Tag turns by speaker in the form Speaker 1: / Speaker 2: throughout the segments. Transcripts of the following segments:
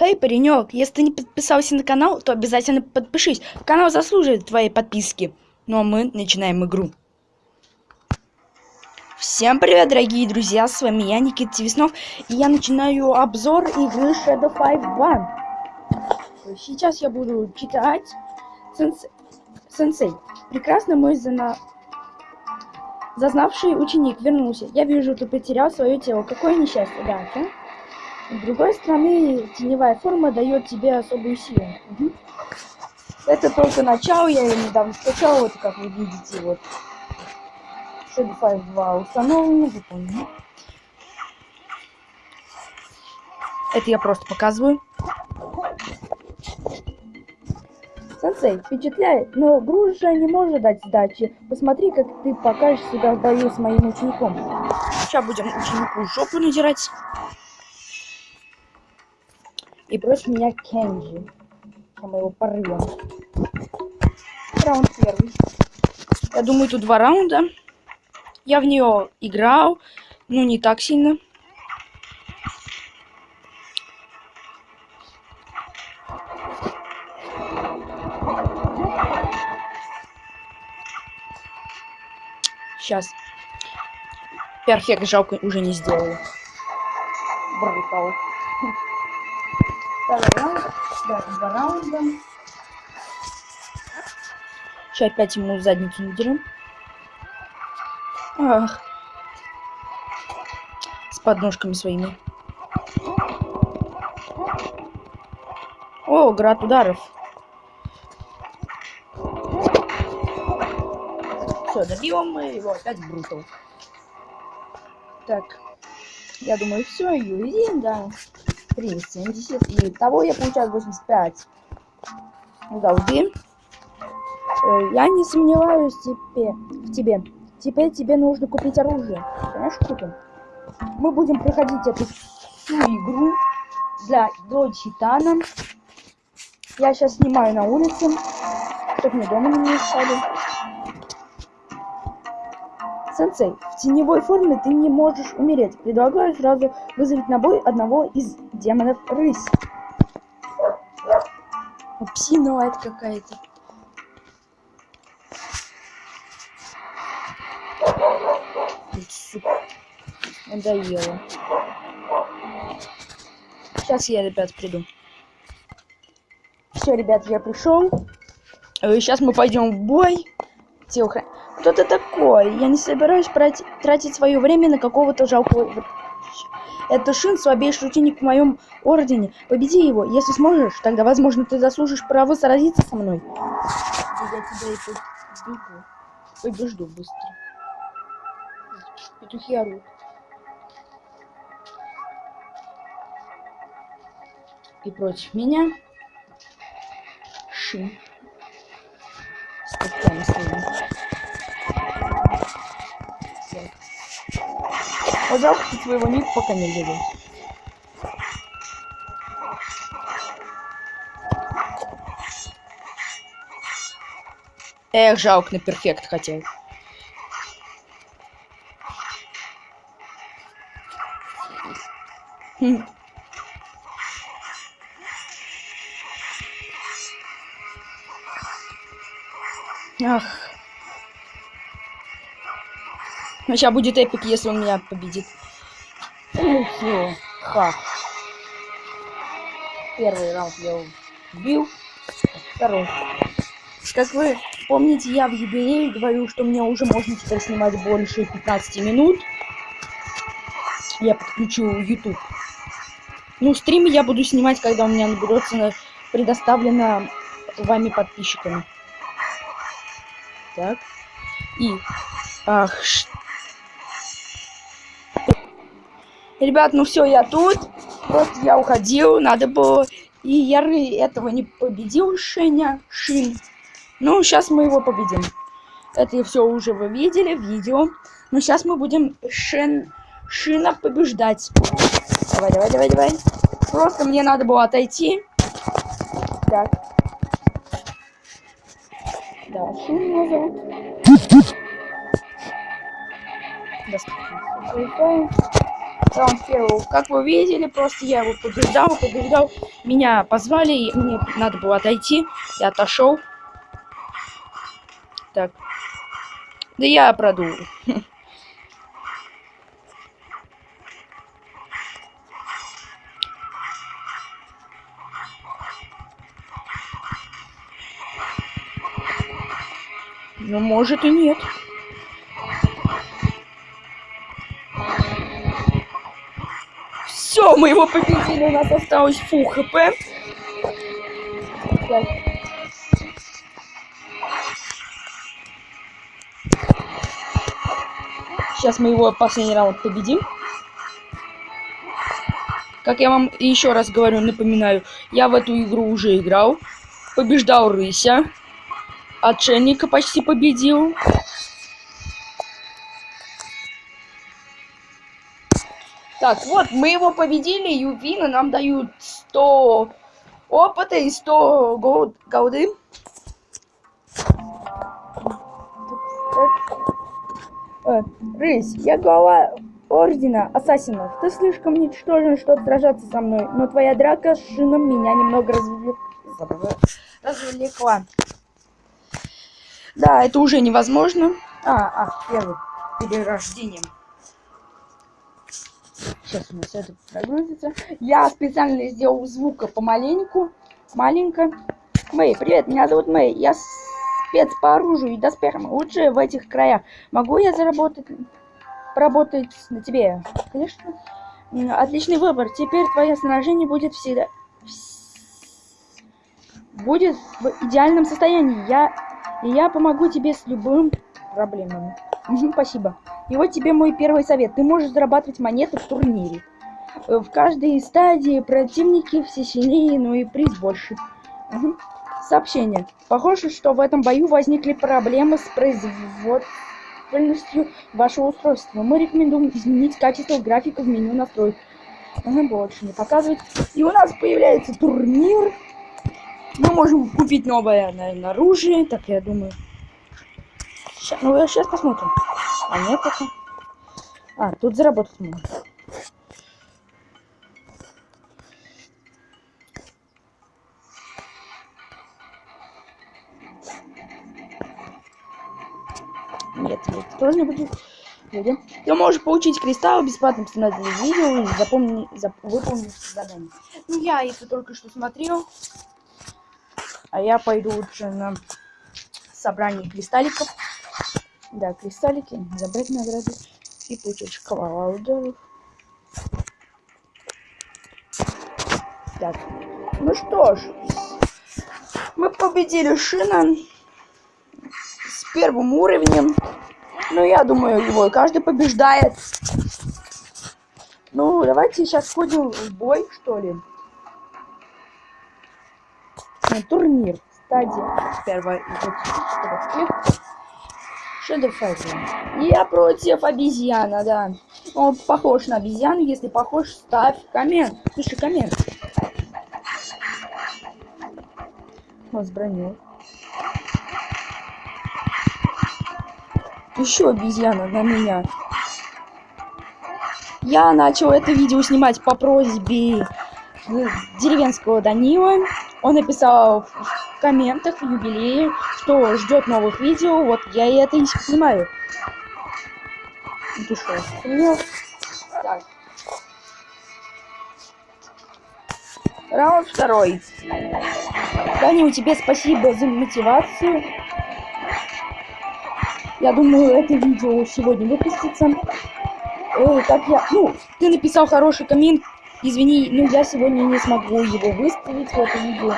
Speaker 1: Хей, паренек, если ты не подписался на канал, то обязательно подпишись. Канал заслуживает твоей подписки. Ну а мы начинаем игру. Всем привет, дорогие друзья, с вами я, Никита Веснов, и я начинаю обзор игры Shadow Five One. Сейчас я буду читать Сенсей. Сенсей. Прекрасно мой зана... зазнавший ученик вернулся. Я вижу, ты потерял свое тело. Какое несчастье, да, да? С другой стороны, теневая форма дает тебе особую силу. Угу. Это только начало, я ее недавно скачал, вот как вы видите, вот. Shadow 5 2 установлено, выполнено. Это я просто показываю. Сенсей, впечатляет, но груша не может дать сдачи. Посмотри, как ты покажешь себя в бою с моим учеником. Сейчас будем ученику жопу надирать и против меня Кенджи. А мы его порвем. Раунд первый. Я думаю, тут два раунда. Я в нее играл, ну не так сильно. Сейчас. Перфект жалко уже не сделал. Брутал. Второй раунд. Да, два раунда. Сейчас опять ему задницу надерем. Ах. С подножками своими. О, град ударов. Все, добьем мы его опять брутал. Так. Я думаю, все, юзин, да. 3, 70. И того я получаю 85. Должны. Э, я не сомневаюсь тебе, в тебе. Теперь тебе нужно купить оружие. Понимаешь, купим? Мы будем проходить эту всю игру для до. Я сейчас снимаю на улице, чтобы мне дома не мешали. Сенсей, в теневой форме ты не можешь умереть. Предлагаю сразу вызвать на бой одного из демонов рысь. Псина это какая-то. Надоело. Сейчас я, ребят, приду. Все, ребят, я пришел. Сейчас мы пойдем в бой. Телохран... Кто ты такой? Я не собираюсь тратить свое время на какого-то жалкого... Это Шин, слабейший ученик в моем ордене. Победи его. Если сможешь, тогда, возможно, ты заслужишь право сразиться со мной. Я тебя и побегу. Побежду быстро. Петухи орут. И против меня Шин. С когтями что своего ник пока не видел. Эх, жалко, на перфект хотел. Хм. Ах. Но сейчас будет эпик, если он меня победит. Ну ха. Первый раунд я убил. Второй. Как вы помните, я в юбилее говорю, что мне уже можно теперь снимать больше 15 минут. Я подключу YouTube. Ну, стримы я буду снимать, когда у меня наберется предоставлено вами подписчиками. Так. И... Ах, что... Ребят, ну все, я тут. Просто я уходил, надо было... И я этого не победил, Шеня, Шин. Ну, сейчас мы его победим. Это все уже вы видели в видео. Но сейчас мы будем Шен... Шина побеждать. Давай, давай, давай, давай. Просто мне надо было отойти. Так. Да, Шин зовут. Достаточно. Раунд первого. Как вы видели, просто я его побеждал, побеждал. Меня позвали, и мне надо было отойти. Я отошел. Так. Да я продул. Ну, может и нет. Мы его победили, у нас осталось фу хп. Сейчас мы его последний раунд победим. Как я вам еще раз говорю, напоминаю, я в эту игру уже играл. Побеждал Рыся. Отшельника почти победил. Так, вот, мы его победили, Ювина нам дают 100 опыта и 100 год, голды. Э, Рысь, я глава Ордена Ассасинов. Ты слишком ничтожен, чтобы сражаться со мной, но твоя драка с Шином меня немного развлек... развлекла. Да, это уже невозможно. А, а, первый. Перерождением. Сейчас у нас это прогрузится. Я специально сделал звука помаленьку. Маленько. Мэй, привет, меня зовут Мэй. Я спец по оружию и доспехам. Лучше в этих краях. Могу я заработать... Поработать на тебе? Конечно. Отличный выбор. Теперь твое снаряжение будет всегда... Будет в идеальном состоянии. Я... И я помогу тебе с любым проблемами. Спасибо. И вот тебе мой первый совет. Ты можешь зарабатывать монеты в турнире. Э, в каждой стадии противники все сильнее, но и приз больше. Угу. Сообщение. Похоже, что в этом бою возникли проблемы с производительностью вашего устройства. Мы рекомендуем изменить качество графика в меню настроек. Ага, больше не показывать. И у нас появляется турнир. Мы можем купить новое, наверное, оружие. Так, я думаю. Сейчас, ну, сейчас посмотрим. А нет пока. А, тут заработать можно. Нет, это тоже не будет. Люди. Ты можешь получить кристалл, бесплатно посмотреть видео и запомни, зап, выполнить задание. Ну, я это только что смотрел. А я пойду лучше на собрание кристалликов. Да, кристаллики, забрать награды и получить шоколад ударов. Так, ну что ж, мы победили Шина с первым уровнем. Ну, я думаю, его каждый побеждает. Ну, давайте сейчас сходим в бой, что ли. На турнир. Стадия первая. Shadow Fighter. Я против обезьяна, да. Он похож на обезьяну. Если похож, ставь коммент. Пиши коммент. Он с броней. Еще обезьяна на меня. Я начал это видео снимать по просьбе деревенского Данила. Он написал в комментах юбилее, что ждет новых видео. Вот я и это и снимаю. Ты Так. Раунд второй. Данил, тебе спасибо за мотивацию. Я думаю, это видео сегодня выпустится. Э, как я... Ну, ты написал хороший коммент, Извини, но я сегодня не смогу его выставить в это видео.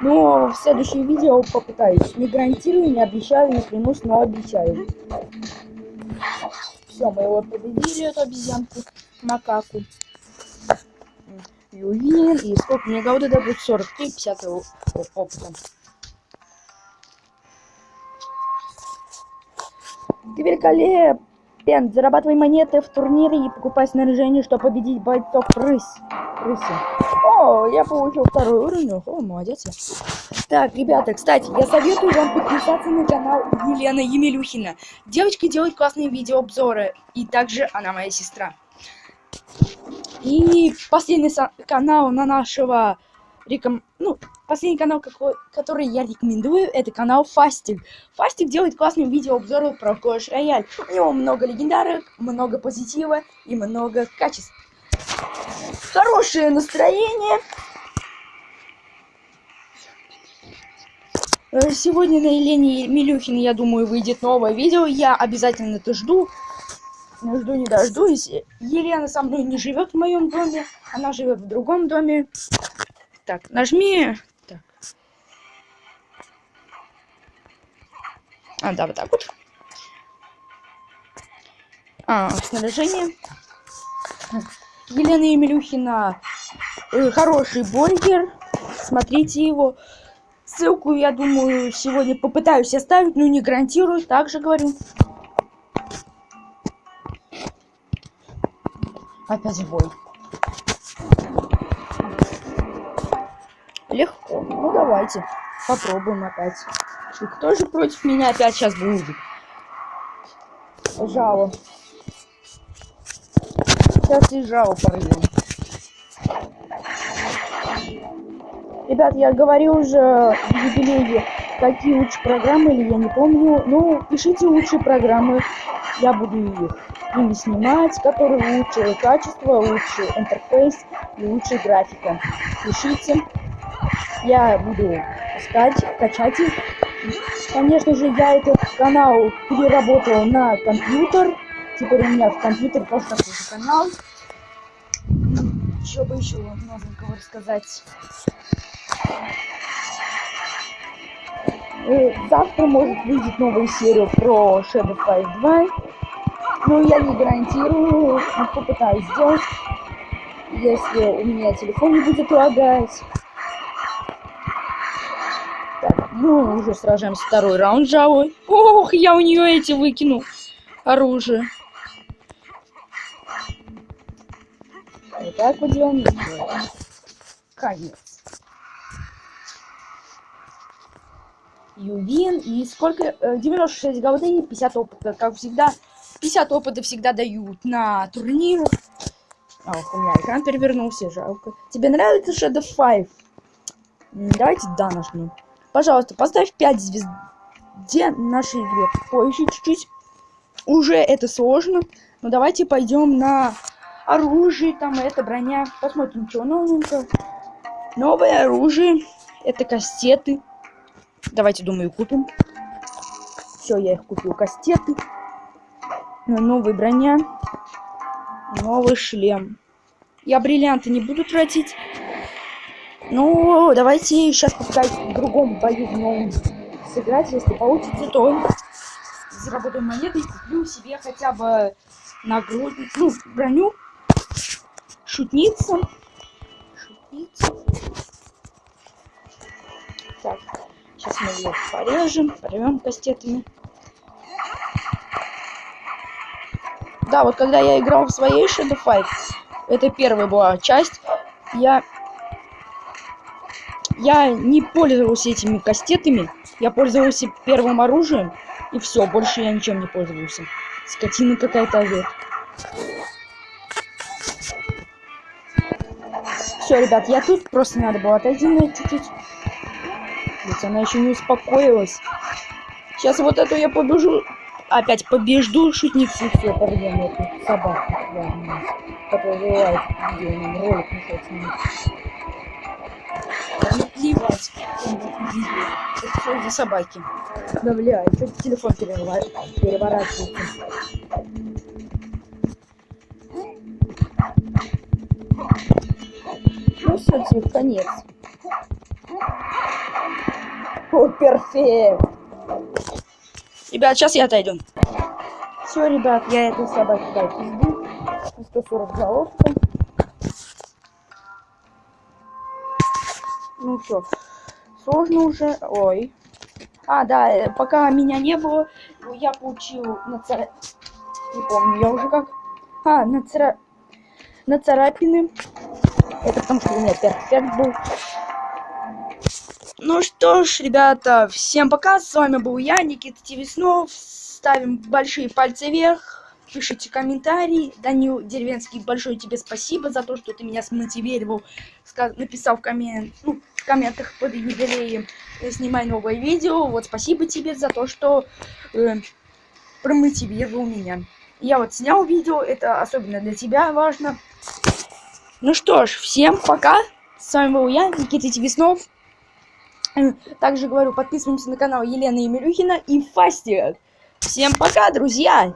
Speaker 1: Но в следующем видео попытаюсь. Не гарантирую, не обещаю, не клянусь, но обещаю. Все, мы его победили, эту обезьянку, макаку. Ювин, и сколько мне года дадут? 43, 50 опыта. Ты великолепен! Зарабатывай монеты в турнире и покупай снаряжение, чтобы победить бойцов рысь. крысы. О, я получил второй уровень. О, молодец. Так, ребята, кстати, я советую вам подписаться на канал Елена Емелюхина. Девочка делает классные видеообзоры. И также она моя сестра. И последний канал на нашего реком... ну, последний канал, какой, который я рекомендую, это канал Фастик. Фастик делает классные видеообзоры про Clash Royale. У него много легендарок, много позитива и много качеств. Хорошее настроение. Э, сегодня на Елене Милюхин, я думаю, выйдет новое видео. Я обязательно это жду. Жду не дождусь. Елена со мной не живет в моем доме. Она живет в другом доме. Так, нажми. Так. А, да, вот так вот. А, снаряжение. Елена Емелюхина. Э, хороший бургер. Смотрите его. Ссылку, я думаю, сегодня попытаюсь оставить, но не гарантирую. Также говорю. Опять бой. Давайте. Попробуем опять. И кто же против меня опять сейчас будет? Жало. Сейчас и жало порвем. Ребят, я говорил уже в юбилее, какие лучшие программы, или я не помню. Ну, пишите лучшие программы, я буду их ими снимать, которые лучшее качество, лучший интерфейс и лучшая графика. Пишите, я буду искать, качать их. Конечно же, я этот канал переработал на компьютер. Теперь у меня в компьютере тоже такой канал. Что бы еще новенького рассказать? И завтра может выйдет новая серия про Shadow Fight 2. Но я не гарантирую, но попытаюсь сделать. Если у меня телефон не будет лагать. Ну, уже сражаемся второй раунд жавой. Ох, я у нее эти выкинул. Оружие. Вот так вот делаем. Конец. Ювин. И сколько? 96 голды, 50 опыта. Как всегда, 50 опыта всегда дают на турнирах. А, у меня экран перевернулся, жалко. Тебе нравится Shadow 5? Давайте да нажмем. Пожалуйста, поставь 5 звезд где нашей игре. Позже чуть-чуть. Уже это сложно. Но давайте пойдем на оружие. Там это броня. Посмотрим, что новенькое. Новое оружие. Это кастеты. Давайте, думаю, купим. Все, я их купил. Кастеты. Новая броня. Новый шлем. Я бриллианты не буду тратить. Ну, давайте сейчас попытаюсь в другом бою в новом сыграть. Если получится, то заработаем монеты и куплю себе хотя бы нагрудник, ну, броню. Шутница. Шутница. Так. Сейчас мы ее порежем, порвем кастетами. Да, вот когда я играл в своей Shadow Fight, это первая была часть, я... Я не пользовался этими кастетами, я пользовался первым оружием, и все, больше я ничем не пользовался. Скотина какая-то овет. Все, ребят, я тут, просто надо было отойти на чуть-чуть. Ведь она еще не успокоилась. Сейчас вот эту я побежу. Опять побежду шутницу все порвем эту собаку. Которая вылает видео, ролик мешает снимать. Плевать. Это что за собаки? Да бля, что телефон переворачивается. Ну все, тебе конец. О, перфект. Ребят, сейчас я отойду. Все, ребят, я этой собаке дал пизду. 140 головка. Ну все. Сложно уже. Ой. А, да, э, пока меня не было, я получил на цара... Не помню, я уже как... А, на цара... На царапины. Это потому, что у меня перфект был. Ну что ж, ребята, всем пока. С вами был я, Никита Тивеснов. Ставим большие пальцы вверх. Пишите комментарии. Данил Деревенский, большое тебе спасибо за то, что ты меня смотивировал. Написал в, коммент, ну, в комментах под юбилеем. Снимай новое видео. Вот спасибо тебе за то, что э, промотивировал меня. Я вот снял видео, это особенно для тебя важно. Ну что ж, всем пока. С вами был я, Никита Тивеснов. Также говорю, подписываемся на канал Елены Емелюхина и Фастия. Всем пока, друзья!